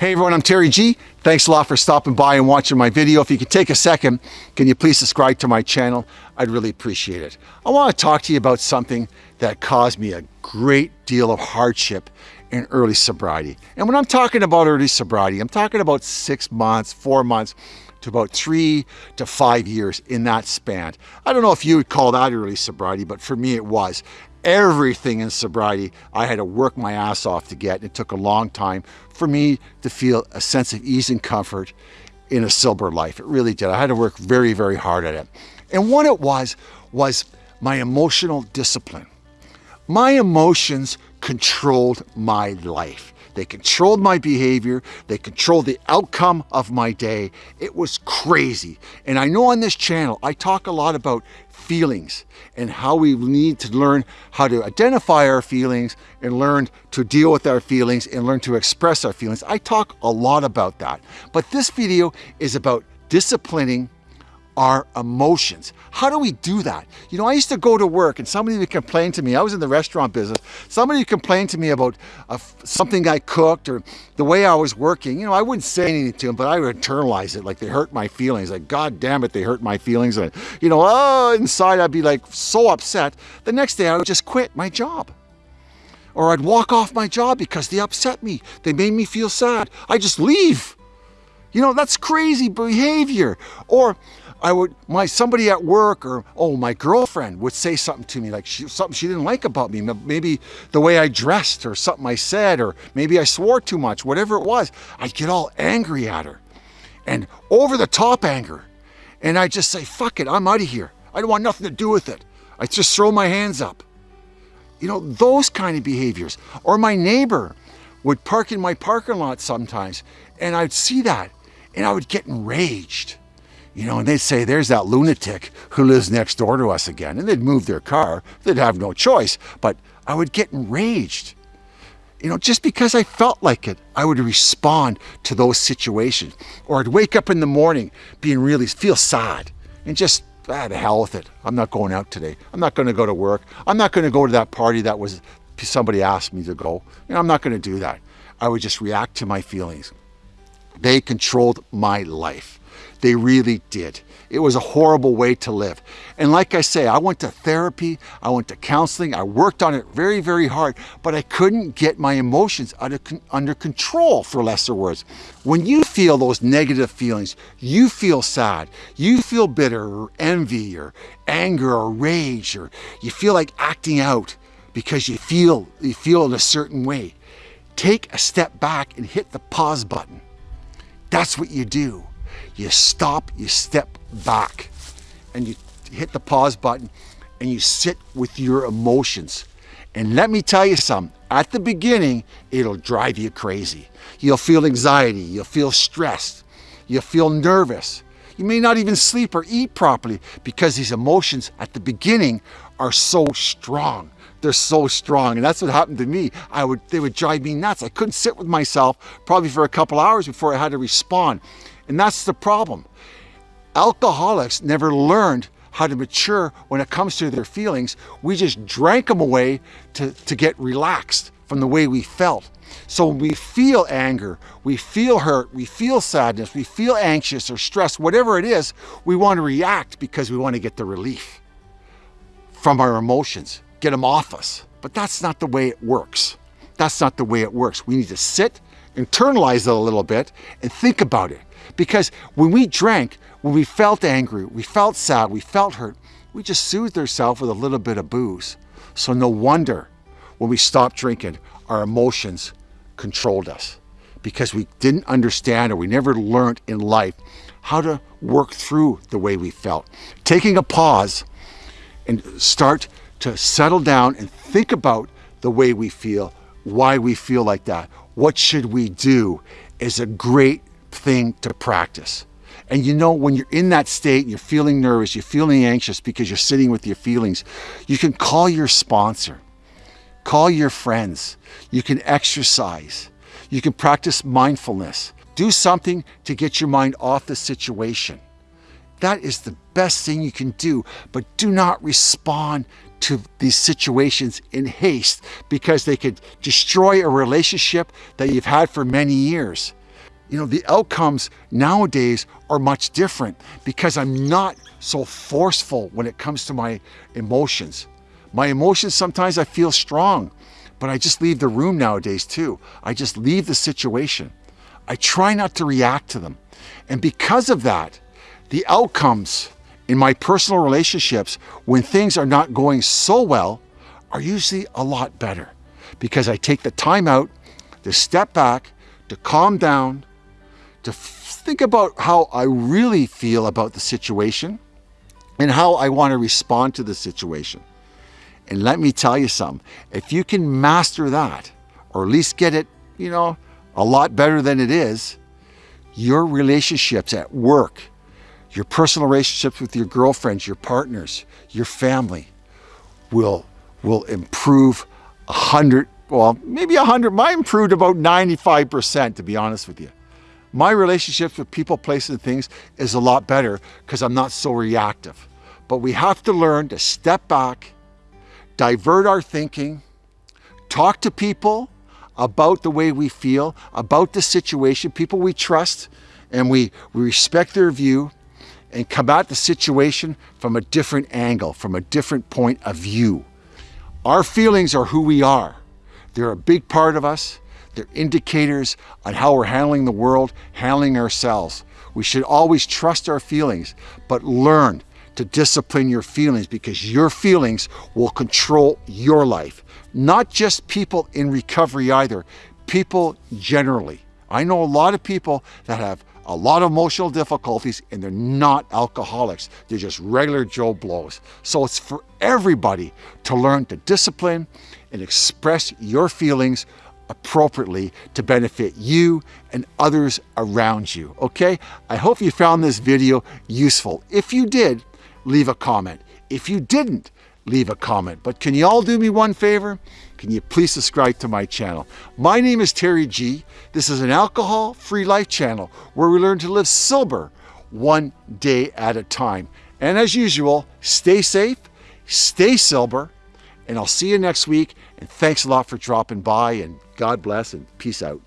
Hey everyone, I'm Terry G. Thanks a lot for stopping by and watching my video. If you could take a second, can you please subscribe to my channel? I'd really appreciate it. I want to talk to you about something that caused me a great deal of hardship in early sobriety. And when I'm talking about early sobriety, I'm talking about six months, four months, to about three to five years in that span. I don't know if you would call that early sobriety, but for me it was everything in sobriety I had to work my ass off to get. It took a long time for me to feel a sense of ease and comfort in a sober life. It really did. I had to work very, very hard at it. And what it was, was my emotional discipline. My emotions controlled my life. They controlled my behavior. They controlled the outcome of my day. It was crazy. And I know on this channel, I talk a lot about feelings and how we need to learn how to identify our feelings and learn to deal with our feelings and learn to express our feelings. I talk a lot about that. But this video is about disciplining our emotions. How do we do that? You know, I used to go to work and somebody would complain to me. I was in the restaurant business. Somebody would complain to me about something I cooked or the way I was working. You know, I wouldn't say anything to them, but I would internalize it like they hurt my feelings. Like, God damn it, they hurt my feelings. And, you know, oh, inside I'd be like so upset. The next day I would just quit my job. Or I'd walk off my job because they upset me. They made me feel sad. I just leave. You know, that's crazy behavior. Or I would, my somebody at work or, oh, my girlfriend would say something to me, like she, something she didn't like about me, maybe the way I dressed or something I said, or maybe I swore too much, whatever it was, I'd get all angry at her and over the top anger. And I'd just say, fuck it, I'm out of here. I don't want nothing to do with it. I just throw my hands up. You know, those kind of behaviors. Or my neighbor would park in my parking lot sometimes and I'd see that and I would get enraged. You know, and they'd say, there's that lunatic who lives next door to us again. And they'd move their car. They'd have no choice. But I would get enraged. You know, just because I felt like it, I would respond to those situations. Or I'd wake up in the morning being really, feel sad and just, ah, the hell with it. I'm not going out today. I'm not going to go to work. I'm not going to go to that party that was, somebody asked me to go. You know, I'm not going to do that. I would just react to my feelings. They controlled my life. They really did. It was a horrible way to live. And like I say, I went to therapy, I went to counseling, I worked on it very, very hard, but I couldn't get my emotions under, under control, for lesser words. When you feel those negative feelings, you feel sad, you feel bitter or envy or anger or rage, or you feel like acting out because you feel, you feel in a certain way. Take a step back and hit the pause button. That's what you do. You stop, you step back, and you hit the pause button, and you sit with your emotions. And let me tell you something, at the beginning, it'll drive you crazy. You'll feel anxiety, you'll feel stressed, you'll feel nervous. You may not even sleep or eat properly because these emotions at the beginning are so strong. They're so strong. And that's what happened to me. I would, they would drive me nuts. I couldn't sit with myself probably for a couple hours before I had to respond. And that's the problem. Alcoholics never learned how to mature when it comes to their feelings. We just drank them away to, to get relaxed from the way we felt. So when we feel anger, we feel hurt, we feel sadness, we feel anxious or stressed, whatever it is, we want to react because we want to get the relief from our emotions, get them off us. But that's not the way it works. That's not the way it works. We need to sit, internalize it a little bit, and think about it. Because when we drank, when we felt angry, we felt sad, we felt hurt, we just soothed ourselves with a little bit of booze. So no wonder when we stopped drinking, our emotions controlled us because we didn't understand or we never learned in life how to work through the way we felt. Taking a pause and start to settle down and think about the way we feel, why we feel like that, what should we do is a great thing to practice. And you know, when you're in that state, you're feeling nervous, you're feeling anxious because you're sitting with your feelings, you can call your sponsor, call your friends, you can exercise, you can practice mindfulness, do something to get your mind off the situation. That is the best thing you can do, but do not respond to these situations in haste because they could destroy a relationship that you've had for many years. you know, the outcomes nowadays are much different because I'm not so forceful when it comes to my emotions. My emotions, sometimes I feel strong, but I just leave the room nowadays too. I just leave the situation. I try not to react to them. And because of that, the outcomes in my personal relationships when things are not going so well are usually a lot better because I take the time out to step back, to calm down, to think about how I really feel about the situation and how I want to respond to the situation. And let me tell you something, if you can master that, or at least get it, you know, a lot better than it is, your relationships at work, your personal relationships with your girlfriends, your partners, your family will, will improve a hundred, well, maybe a hundred, mine improved about 95% to be honest with you. My relationships with people, places, and things is a lot better because I'm not so reactive. But we have to learn to step back, divert our thinking, talk to people about the way we feel, about the situation, people we trust, and we, we respect their view, and come at the situation from a different angle, from a different point of view. Our feelings are who we are. They're a big part of us. They're indicators on how we're handling the world, handling ourselves. We should always trust our feelings, but learn to discipline your feelings because your feelings will control your life. Not just people in recovery either, people generally. I know a lot of people that have a lot of emotional difficulties and they're not alcoholics. They're just regular Joe Blows. So it's for everybody to learn to discipline and express your feelings appropriately to benefit you and others around you, okay? I hope you found this video useful. If you did, leave a comment. If you didn't, leave a comment. But can you all do me one favor? Can you please subscribe to my channel? My name is Terry G. This is an alcohol-free life channel where we learn to live sober one day at a time. And as usual, stay safe, stay sober, and I'll see you next week. And thanks a lot for dropping by and God bless and peace out.